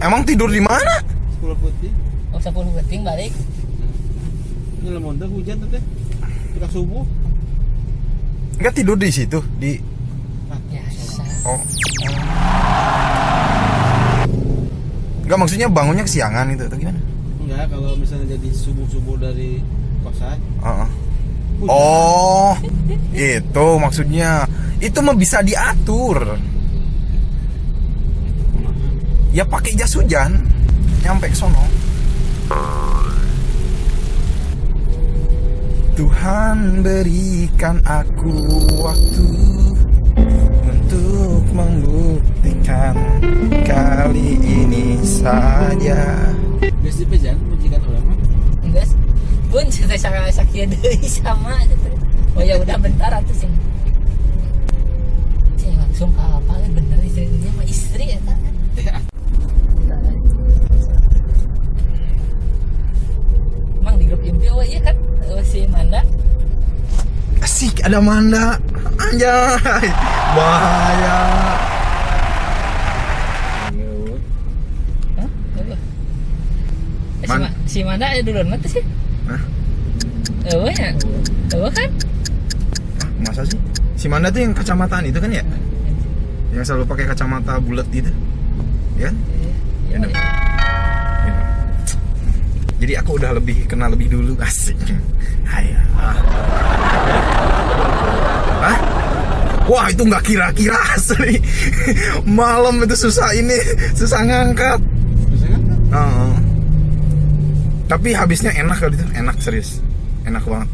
Emang tidur di mana? Sepuluh putih. Oh, 10 penting balik. Ini lemon teh hujan teh. Kita subuh. Enggak tidur di situ di Biasa. oh. Enggak maksudnya bangunnya kesiangan itu atau gimana? Enggak, kalau misalnya jadi subuh-subuh dari kosan. Heeh. hujan. Oh, itu maksudnya. Itu mah bisa diatur. Ya pakai jas hujan. Nyampe ke sono. Tuhan berikan aku waktu untuk membuktikan kali ini saja. Biasa pejan orang mah. Enggak. Pun saya sakit sakit deui sama. Oh ya udah bentar atuh sing. Sing langsung ke apa bener istrinya mah istri ya kan. Ya, Emang di grup impi oh iya kan Oh, si Manda Asik ada Manda Anjay Bahaya? Eh, si, Man- Ma- si Manda ya duluan mati sih Hah? Oh ya Oh kan Hah, Masa sih? Si Manda tuh yang kacamataan itu kan ya? Yang selalu pakai kacamata bulat gitu Ya kan? Ya, Ya, Ya. Jadi aku udah lebih kenal lebih dulu Asik Hai ah. Hah? Wah itu nggak kira-kira asli Malam itu susah ini Susah ngangkat Bisa kan? Heeh. Tapi habisnya enak kali itu Enak serius Enak banget